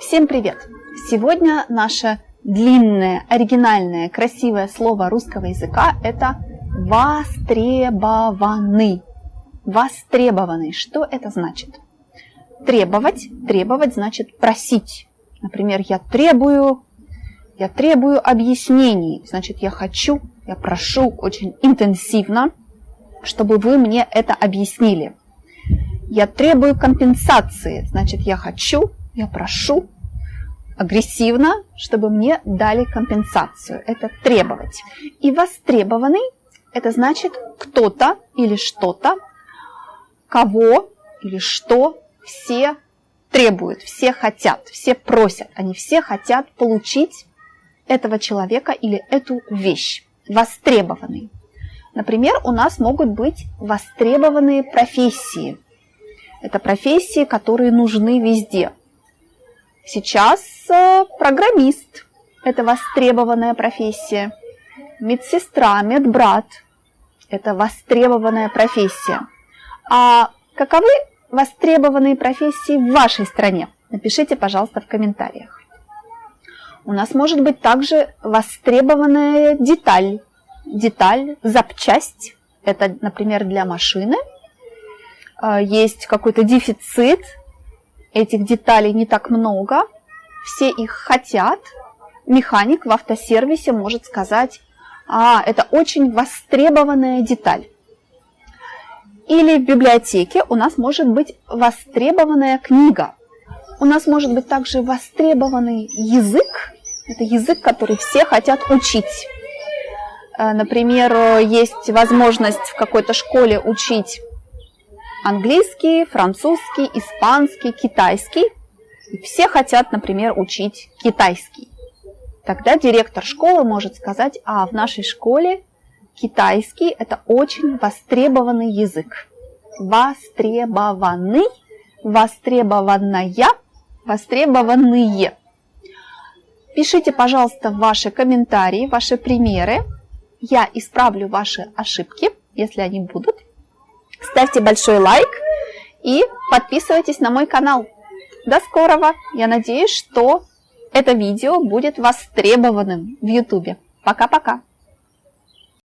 Всем привет! Сегодня наше длинное, оригинальное, красивое слово русского языка – это «востребованы». Востребованный. Что это значит? Требовать. Требовать значит просить. Например, я требую, я требую объяснений. Значит, я хочу, я прошу очень интенсивно, чтобы вы мне это объяснили. Я требую компенсации. Значит, я хочу, я прошу агрессивно, чтобы мне дали компенсацию. Это требовать. И востребованный – это значит кто-то или что-то, кого или что все требуют, все хотят, все просят. Они все хотят получить этого человека или эту вещь. Востребованный. Например, у нас могут быть востребованные профессии. Это профессии, которые нужны везде. Сейчас э, программист – это востребованная профессия. Медсестра, медбрат – это востребованная профессия. А каковы востребованные профессии в вашей стране? Напишите, пожалуйста, в комментариях. У нас может быть также востребованная деталь. Деталь, запчасть. Это, например, для машины. А, есть какой-то дефицит, этих деталей не так много, все их хотят. Механик в автосервисе может сказать, а, это очень востребованная деталь. Или в библиотеке у нас может быть востребованная книга. У нас может быть также востребованный язык. Это язык, который все хотят учить. Э, например, есть возможность в какой-то школе учить английский, французский, испанский, китайский. И все хотят, например, учить китайский. Тогда директор школы может сказать, а в нашей школе Китайский – это очень востребованный язык. Востребованный, востребованная, востребованные. Пишите, пожалуйста, ваши комментарии, ваши примеры. Я исправлю ваши ошибки, если они будут. Ставьте большой лайк и подписывайтесь на мой канал. До скорого! Я надеюсь, что это видео будет востребованным в YouTube. Пока-пока!